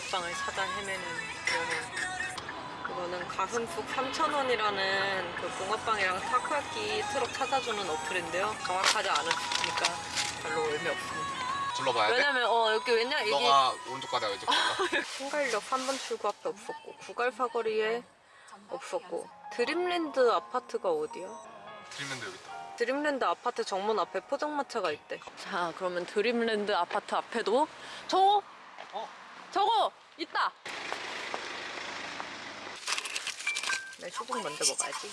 붕어빵을 찾아 헤매는 여행 이거는 가슴속 3,000원이라는 그 붕어빵이랑 타코야끼 트럭 찾아주는 어플인데요 정확하지 않으니까 별로 의미 없습니다 둘러봐야 돼? 왜냐면 어 여기 왜냐 이게 너가 오른쪽 가다가 왼쪽 가다 신갈역 3번 출구 앞에 없었고 구갈 사거리에 없었고 드림랜드 아파트가 어디야? 드림랜드 여기 있다 드림랜드 아파트 정문 앞에 포장마차가 있대. 자, 그러면 드림랜드 아파트 앞에도 저거 어? 저거 있다. 내 수박 먼저 먹어야지.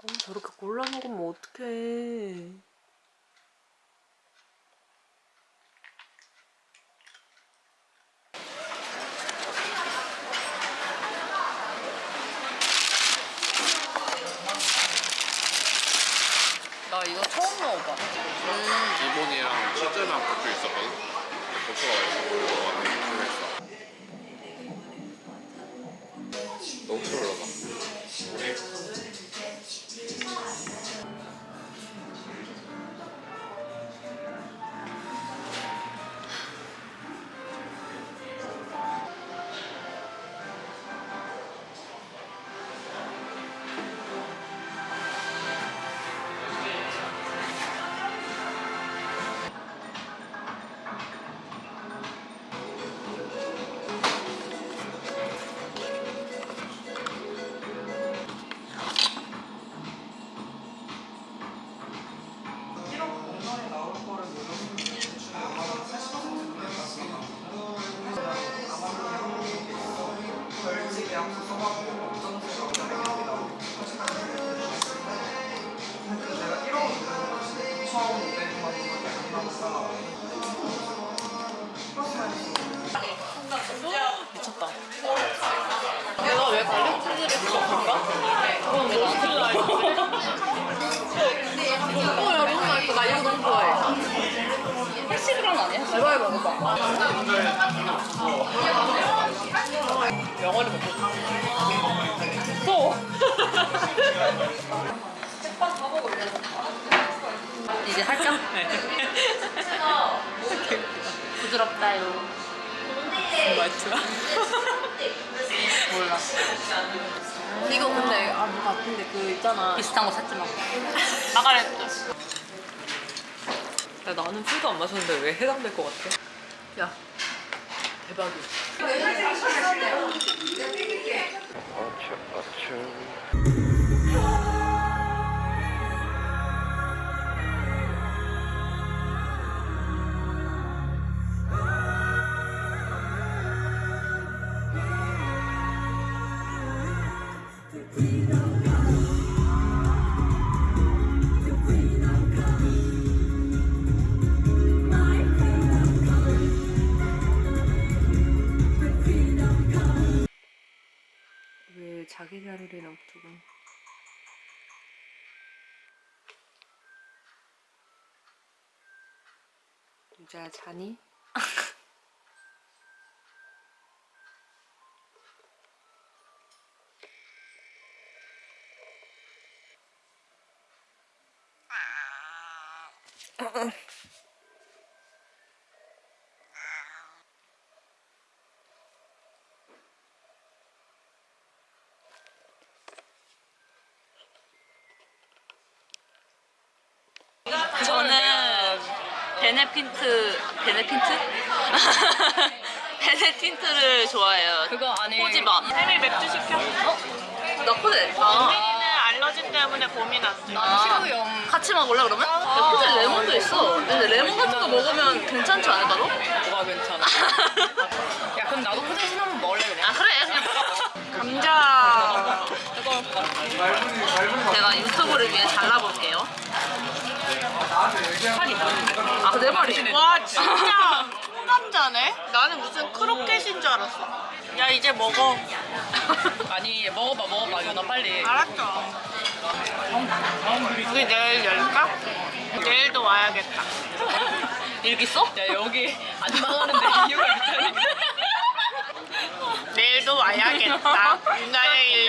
어, 저렇게 골라 먹으면 어떡해. 나 이거 처음 먹어봐. 기본이랑 치즈랑 고추 있었거든 고추가 맛있어 80g 아니야? 제발 먹어봐. 명월이 먹고 싶어. 또! 이제 할까? 부드럽다요. 말투야? 몰라. 이거 근데 아뭐 같은데 그 있잖아. 비슷한 거 샀지 마. 마가렛. 야, 나는 술도 안 마셨는데 왜 해당될 것 같아? 야 대박이야. 왜 자기 자리를 놔두고 유자야 자니? 저는 베네핀트 베네핀트 베네 틴트를 좋아해요. 그거 안에 코지마. 혜미 맥주 시켜. 나 코젤. 혜미는 알러지 때문에 고민 안 돼. 아, 같이 먹을래 그러면? 야, 코젤 레몬도 있어. 근데 레몬 같은 거 먹으면 괜찮지 않을까 너? 뭐가 괜찮아 야 그럼 나도 포장 신하면 먹을래 그냥 아 그래 그냥 감자. 제가 유튜브를 위해 잘라볼게요. 말이. 와 진짜 통감자네. 나는 무슨 크로켓인 줄 알았어. 야 이제 먹어. 아니 먹어봐 먹어봐 유나 빨리 알았죠. 우리 내일 열까? 내일도 와야겠다. 일 있어? 야 여기 안 나가는데 이유가 있다니까 내일도 와야겠다. 유나의